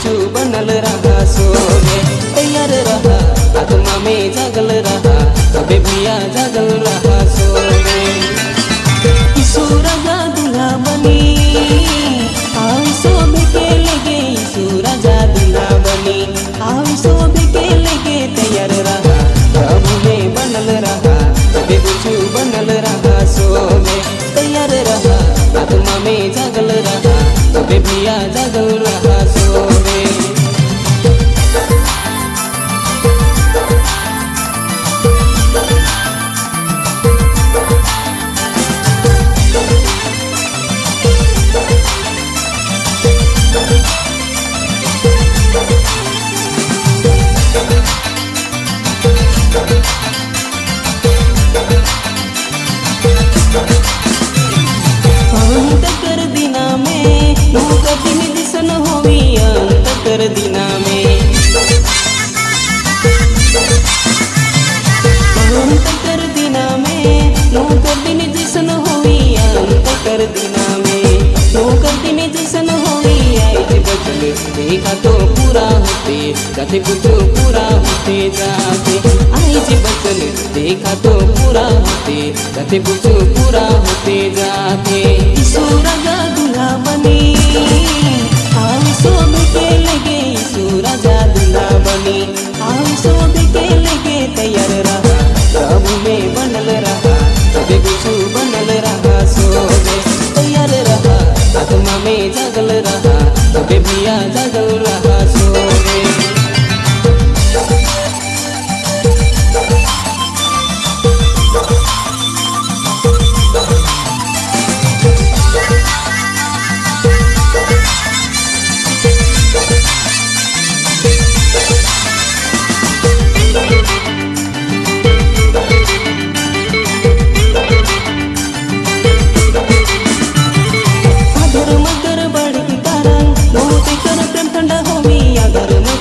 रहा सोवे तैयार रहा, आत्मा में जागल रहा अबे भैया जागल रहा सोवे ईशु राजा दूल्हा बनी सो में के लगे ईशु राजा दूल्हा बनी। आओ शोभे आत्मा में जागल रहा तो भैया जागल रहा सोवे में नो कठिन दिसन होवी कर दिना में नो कठिन दिसन होवी आई। जे बचल देखा तो पूरा होते, जाते कुछ पूरा होते जाते। आई जे बचल देखा तो पूरा होते, जाते कुछ पूरा होते जाते। ईशु राजा दूल्हा बनी आओ शोभ के लगे ईशु राजा दूल्हा बनी। आओ शोभ के आत्मा में जागल रहा तो भैया जागल